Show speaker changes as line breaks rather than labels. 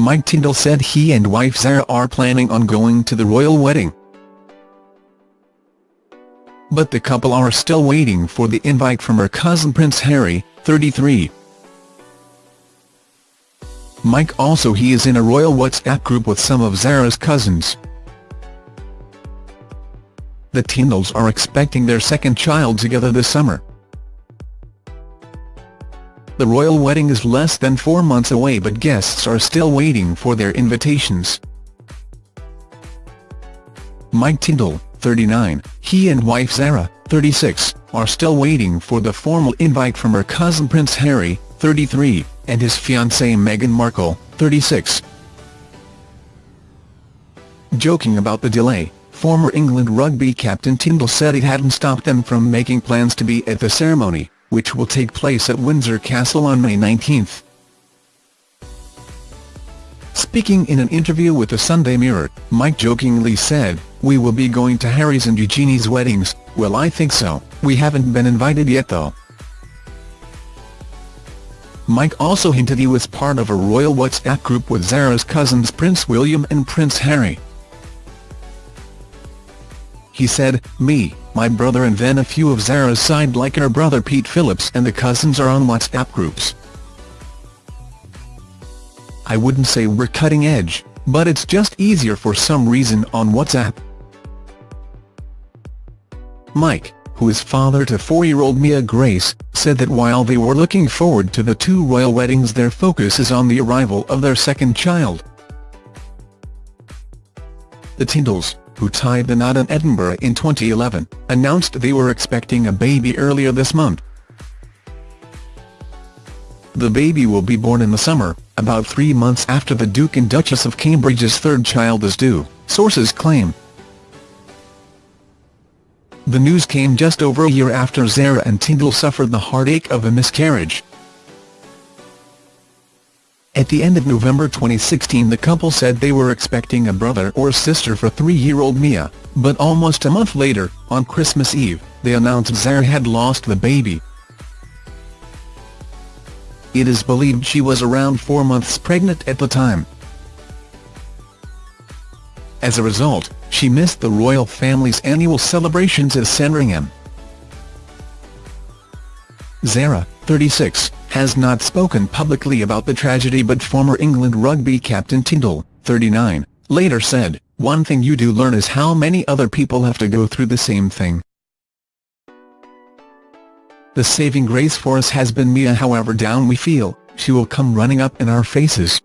Mike Tindall said he and wife Zara are planning on going to the royal wedding. But the couple are still waiting for the invite from her cousin Prince Harry, 33. Mike also he is in a royal WhatsApp group with some of Zara's cousins. The Tindalls are expecting their second child together this summer. The royal wedding is less than four months away but guests are still waiting for their invitations. Mike Tindall, 39, he and wife Zara, 36, are still waiting for the formal invite from her cousin Prince Harry, 33, and his fiancée Meghan Markle, 36. Joking about the delay, former England rugby captain Tindall said it hadn't stopped them from making plans to be at the ceremony which will take place at Windsor Castle on May 19. Speaking in an interview with the Sunday Mirror, Mike jokingly said, We will be going to Harry's and Eugenie's weddings, well I think so, we haven't been invited yet though. Mike also hinted he was part of a royal WhatsApp group with Zara's cousins Prince William and Prince Harry. He said, me, my brother and then a few of Zara's side like her brother Pete Phillips and the cousins are on WhatsApp groups. I wouldn't say we're cutting edge, but it's just easier for some reason on WhatsApp. Mike, who is father to four-year-old Mia Grace, said that while they were looking forward to the two royal weddings their focus is on the arrival of their second child. The Tindalls, who tied the knot in Edinburgh in 2011, announced they were expecting a baby earlier this month. The baby will be born in the summer, about three months after the Duke and Duchess of Cambridge's third child is due, sources claim. The news came just over a year after Zara and Tindall suffered the heartache of a miscarriage. At the end of November 2016 the couple said they were expecting a brother or sister for three-year-old Mia, but almost a month later, on Christmas Eve, they announced Zara had lost the baby. It is believed she was around four months pregnant at the time. As a result, she missed the royal family's annual celebrations at Sandringham. Zara, 36, has not spoken publicly about the tragedy but former England rugby captain Tindall, 39, later said, One thing you do learn is how many other people have to go through the same thing. The saving grace for us has been Mia however down we feel, she will come running up in our faces.